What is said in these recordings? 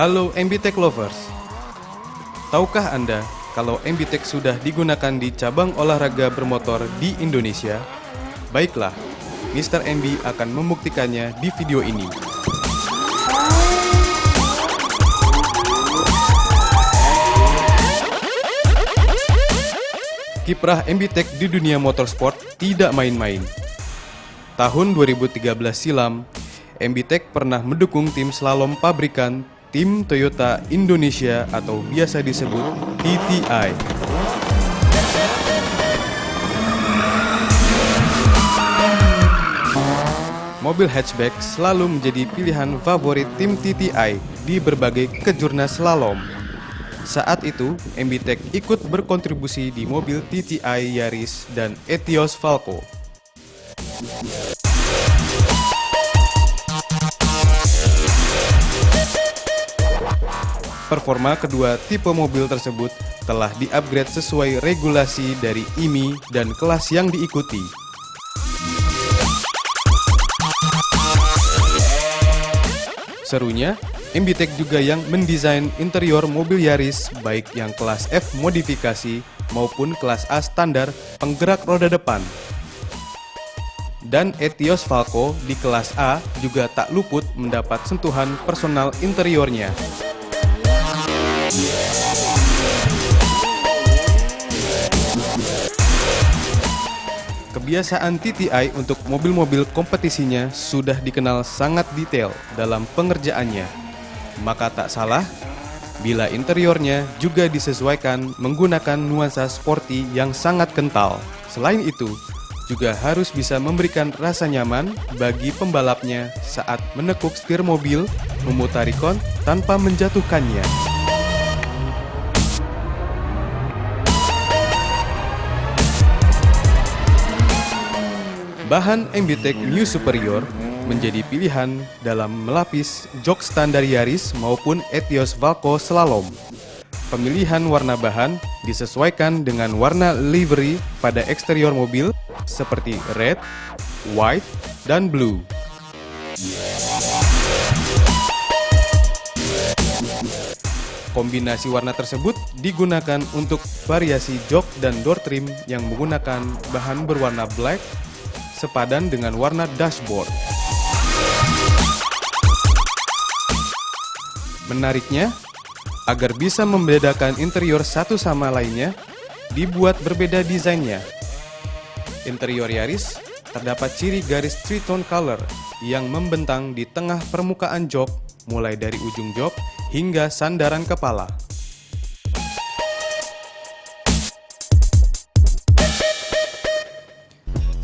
Halo MBTech Lovers. Tahukah Anda kalau MBTech sudah digunakan di cabang olahraga bermotor di Indonesia? Baiklah, Mr. MB akan membuktikannya di video ini. Kiprah MBTech di dunia motorsport tidak main-main. Tahun 2013 silam, MBTech pernah mendukung tim slalom pabrikan tim Toyota Indonesia atau biasa disebut TTI. Mobil hatchback selalu menjadi pilihan favorit tim TTI di berbagai kejurnas slalom. Saat itu, MBTech ikut berkontribusi di mobil TTI Yaris dan Etios Falco. Performa kedua tipe mobil tersebut telah di-upgrade sesuai regulasi dari IMI dan kelas yang diikuti. Serunya, MBTech juga yang mendesain interior mobil Yaris baik yang kelas F modifikasi maupun kelas A standar penggerak roda depan. Dan Etios Falco di kelas A juga tak luput mendapat sentuhan personal interiornya. Kebiasaan TTI untuk mobil-mobil kompetisinya sudah dikenal sangat detail dalam pengerjaannya. Maka tak salah bila interiornya juga disesuaikan menggunakan nuansa sporty yang sangat kental. Selain itu, juga harus bisa memberikan rasa nyaman bagi pembalapnya saat menekuk setir mobil, memutari kon tanpa menjatuhkannya. Bahan MBTech New Superior menjadi pilihan dalam melapis jok standar Yaris maupun Etios Valco Slalom. Pemilihan warna bahan disesuaikan dengan warna livery pada eksterior mobil seperti red, white, dan blue. Kombinasi warna tersebut digunakan untuk variasi jok dan door trim yang menggunakan bahan berwarna black sepadan dengan warna dashboard. Menariknya, agar bisa membedakan interior satu sama lainnya, dibuat berbeda desainnya. Interior Yaris terdapat ciri garis three-tone color yang membentang di tengah permukaan jok mulai dari ujung jok hingga sandaran kepala.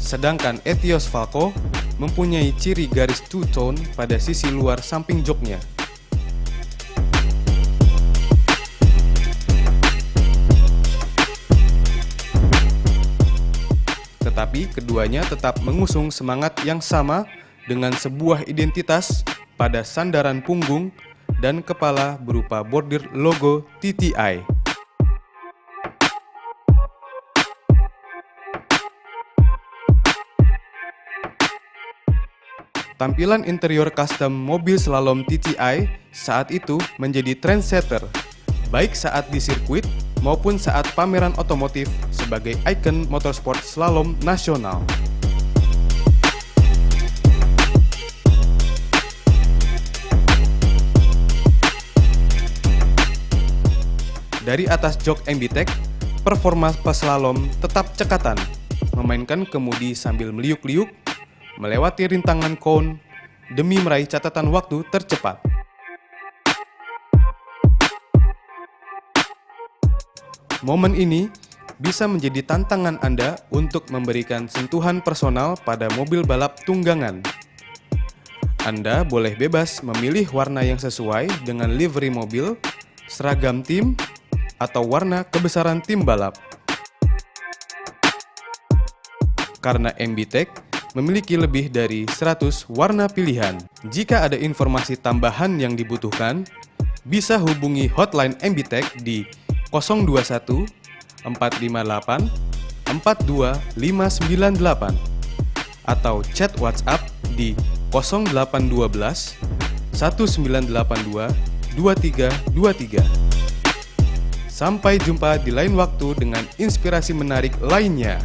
Sedangkan Etios Falco mempunyai ciri garis two-tone pada sisi luar samping joknya. Tetapi keduanya tetap mengusung semangat yang sama dengan sebuah identitas pada sandaran punggung dan kepala berupa bordir logo TTI. Tampilan interior custom mobil slalom TTI saat itu menjadi trendsetter, baik saat di sirkuit maupun saat pameran otomotif sebagai ikon motorsport slalom nasional. Dari atas jok MBTech, performa peslalom tetap cekatan, memainkan kemudi sambil meliuk-liuk melewati rintangan cone demi meraih catatan waktu tercepat. Momen ini bisa menjadi tantangan Anda untuk memberikan sentuhan personal pada mobil balap tunggangan. Anda boleh bebas memilih warna yang sesuai dengan livery mobil, seragam tim, atau warna kebesaran tim balap. Karena MBTech memiliki lebih dari 100 warna pilihan. Jika ada informasi tambahan yang dibutuhkan, bisa hubungi hotline MBTech di 021 458 42598 atau chat WhatsApp di 0812 1982 2323. Sampai jumpa di lain waktu dengan inspirasi menarik lainnya.